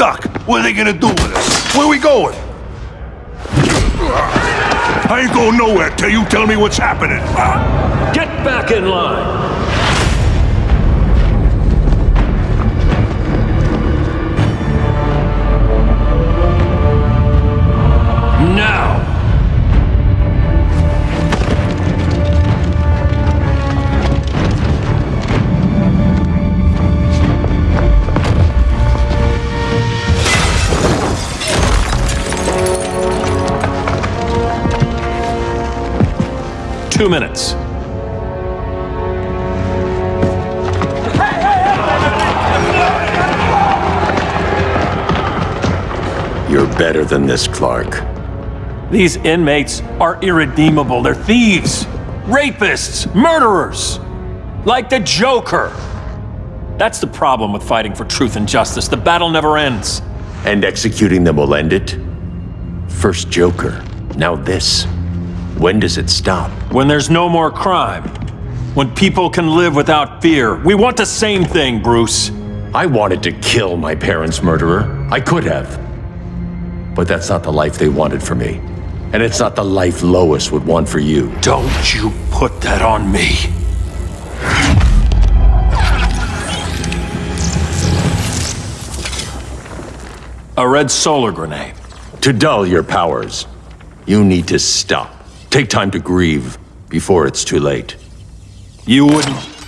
stuck. What are they gonna do with us? Where are we going? I ain't going nowhere till you tell me what's happening. Get back in line! Two minutes. You're better than this, Clark. These inmates are irredeemable. They're thieves, rapists, murderers. Like the Joker. That's the problem with fighting for truth and justice. The battle never ends. And executing them will end it? First Joker, now this. When does it stop? When there's no more crime. When people can live without fear. We want the same thing, Bruce. I wanted to kill my parents' murderer. I could have. But that's not the life they wanted for me. And it's not the life Lois would want for you. Don't you put that on me. A red solar grenade. To dull your powers, you need to stop. Take time to grieve before it's too late. You wouldn't...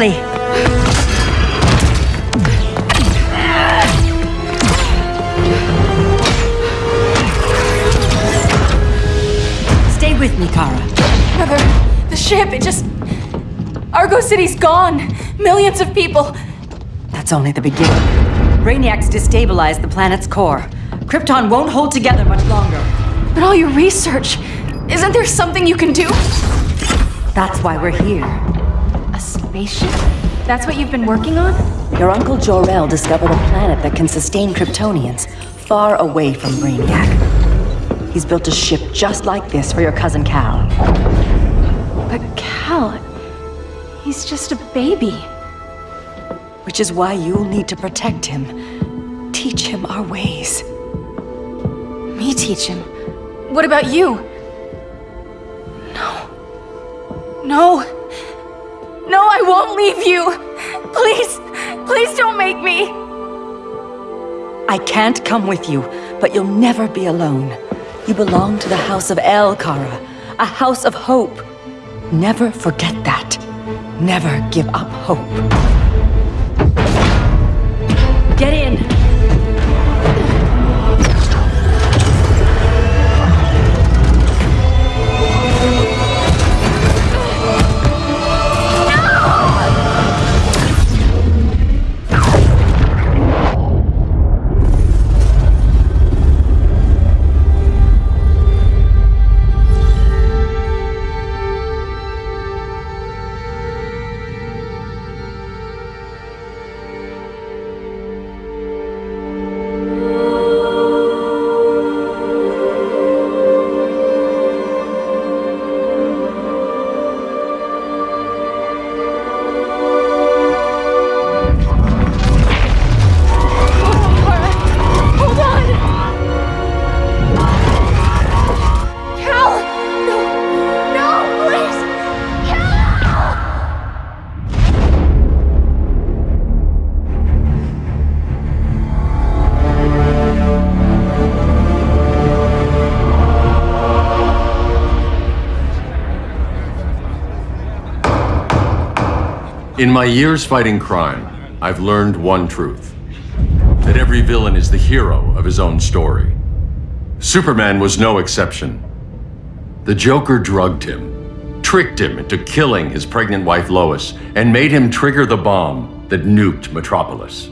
quickly! Stay with me, Kara. Mother, the ship, it just... Argo City's gone. Millions of people. That's only the beginning. Brainiac's destabilized the planet's core. Krypton won't hold together much longer. But all your research, isn't there something you can do? That's why we're here. Spaceship? That's what you've been working on? Your uncle Jor-El discovered a planet that can sustain Kryptonians, far away from Brainiac. He's built a ship just like this for your cousin Kal. But Kal, he's just a baby. Which is why you'll need to protect him. Teach him our ways. Me teach him. What about you? No. No. No, I won't leave you. Please, please don't make me. I can't come with you, but you'll never be alone. You belong to the House of El, Kara. A house of hope. Never forget that. Never give up hope. Get in! In my years fighting crime, I've learned one truth. That every villain is the hero of his own story. Superman was no exception. The Joker drugged him, tricked him into killing his pregnant wife Lois, and made him trigger the bomb that nuked Metropolis.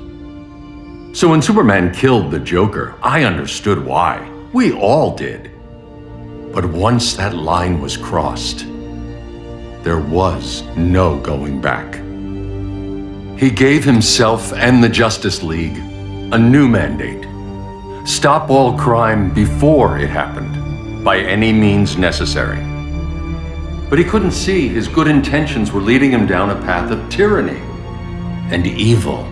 So when Superman killed the Joker, I understood why. We all did. But once that line was crossed, there was no going back. He gave himself and the Justice League a new mandate. Stop all crime before it happened, by any means necessary. But he couldn't see his good intentions were leading him down a path of tyranny and evil.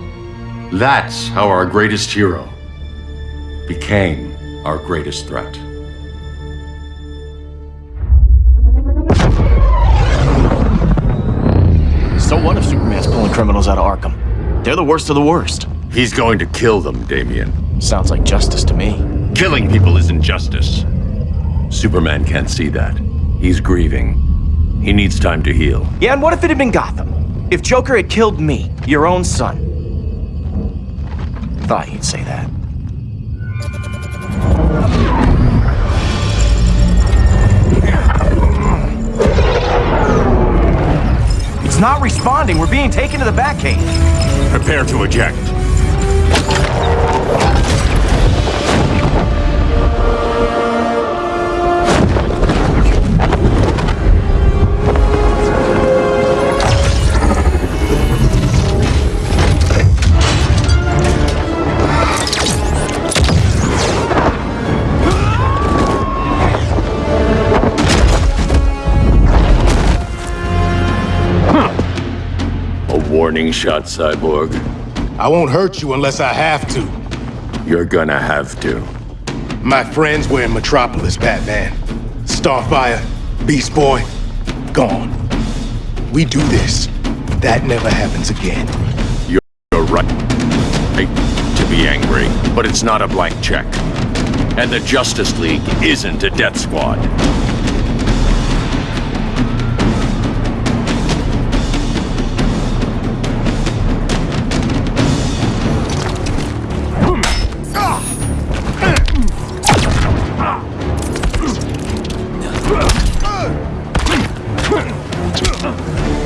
That's how our greatest hero became our greatest threat. Criminals out of Arkham? They're the worst of the worst. He's going to kill them, Damian. Sounds like justice to me. Killing people isn't justice. Superman can't see that. He's grieving. He needs time to heal. Yeah, and what if it had been Gotham? If Joker had killed me, your own son? Thought you'd say that. It's not responding. We're being taken to the Batcave. Prepare to eject. Warning shot, Cyborg. I won't hurt you unless I have to. You're gonna have to. My friends were in Metropolis, Batman. Starfire, Beast Boy, gone. We do this. That never happens again. You're right. right to be angry, but it's not a blank check. And the Justice League isn't a death squad. Uh -huh.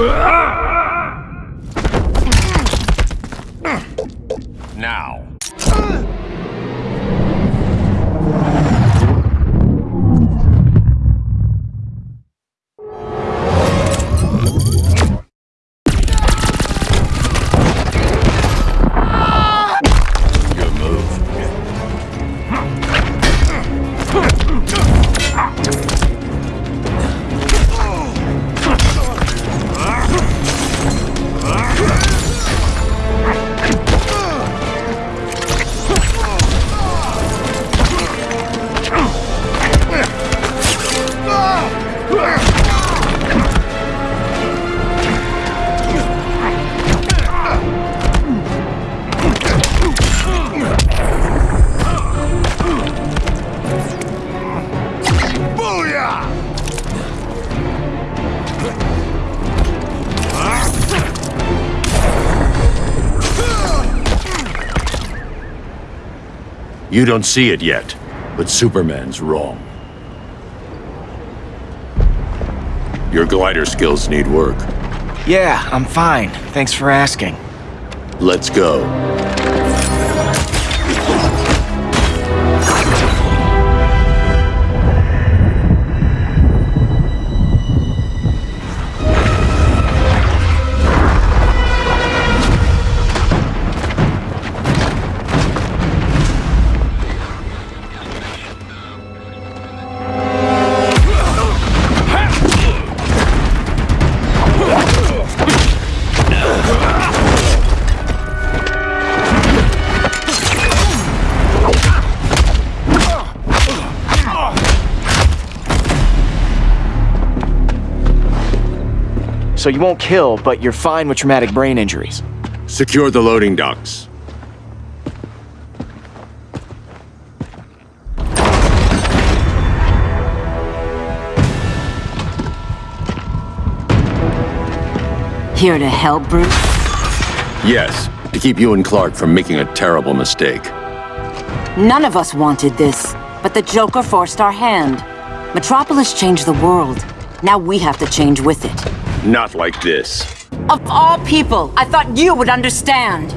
Now. You don't see it yet, but Superman's wrong. Your glider skills need work. Yeah, I'm fine. Thanks for asking. Let's go. So you won't kill, but you're fine with traumatic brain injuries. Secure the loading docks. Here to help, Bruce? Yes, to keep you and Clark from making a terrible mistake. None of us wanted this, but the Joker forced our hand. Metropolis changed the world. Now we have to change with it. Not like this. Of all people, I thought you would understand.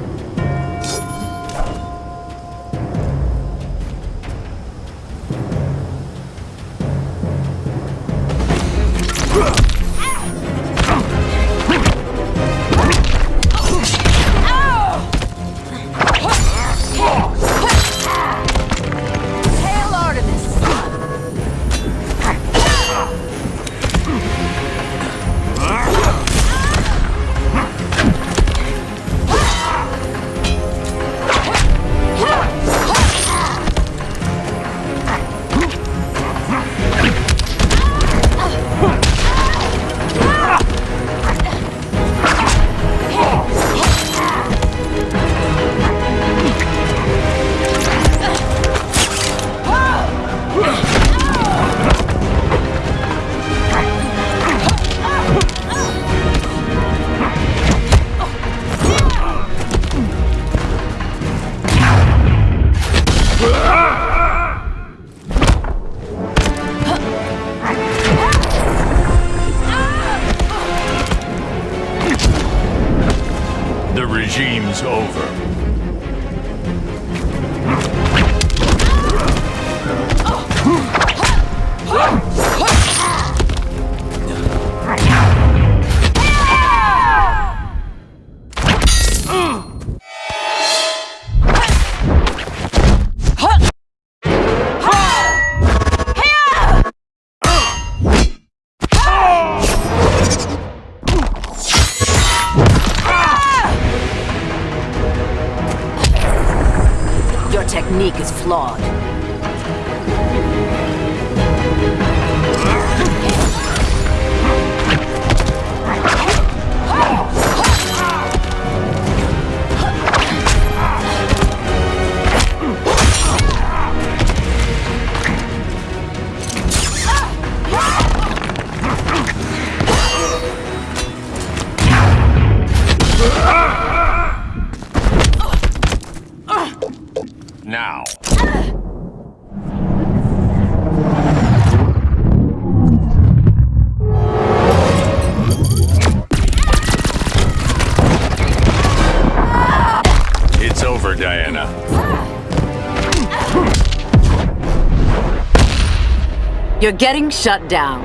You're getting shut down.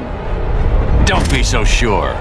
Don't be so sure.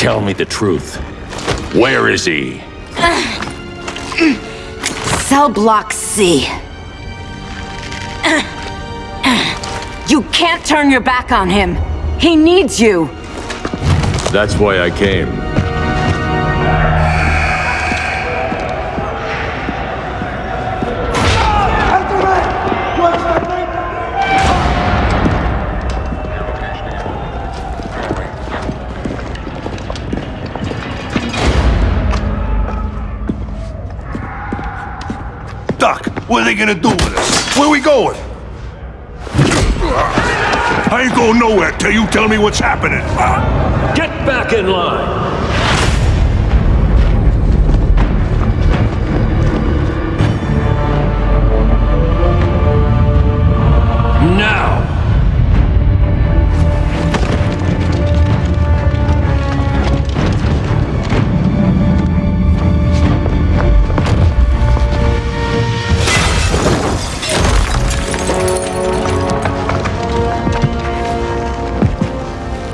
Tell me the truth. Where is he? Cell block C. You can't turn your back on him. He needs you. That's why I came. What are they gonna do with us? Where we going? I ain't going nowhere till you tell me what's happening. Get back in line!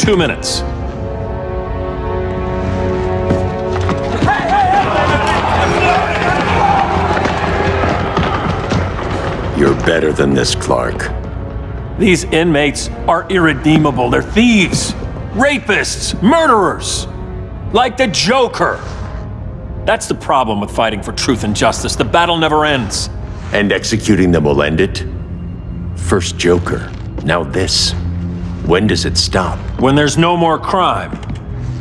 Two minutes. You're better than this, Clark. These inmates are irredeemable. They're thieves, rapists, murderers. Like the Joker. That's the problem with fighting for truth and justice. The battle never ends. And executing them will end it? First Joker, now this. When does it stop? When there's no more crime.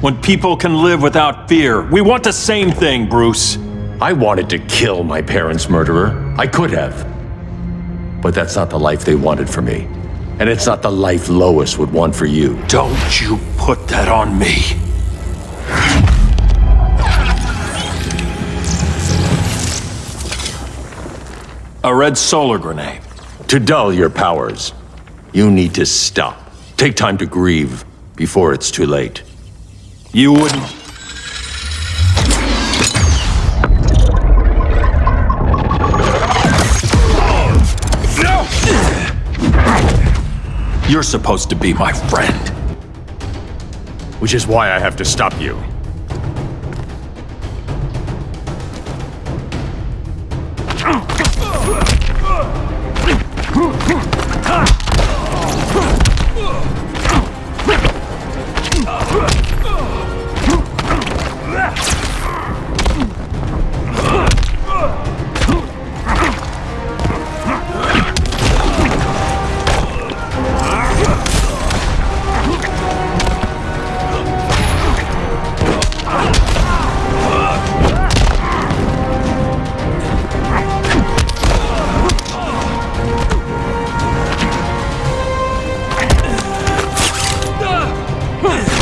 When people can live without fear. We want the same thing, Bruce. I wanted to kill my parents' murderer. I could have. But that's not the life they wanted for me. And it's not the life Lois would want for you. Don't you put that on me. A red solar grenade. To dull your powers, you need to stop. Take time to grieve before it's too late. You wouldn't. No! You're supposed to be my friend. Which is why I have to stop you. Huh.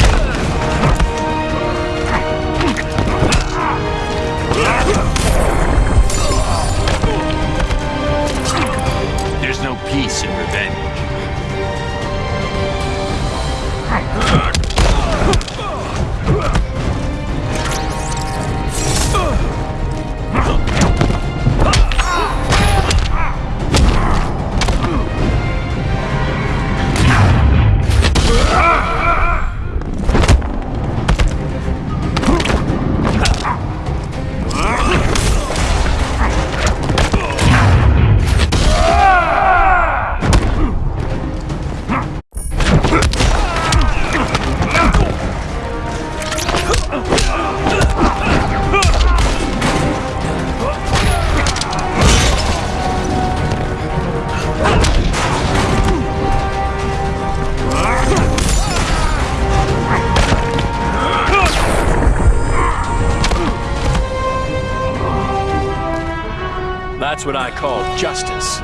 That's what I call justice.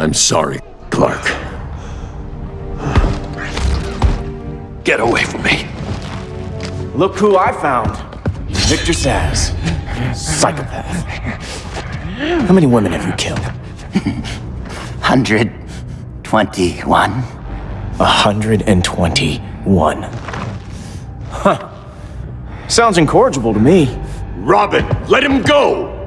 I'm sorry, Clark. Get away from me. Look who I found. Victor Zsasz. Psychopath. How many women have you killed? 121. 121. Huh. Sounds incorrigible to me. Robin, let him go!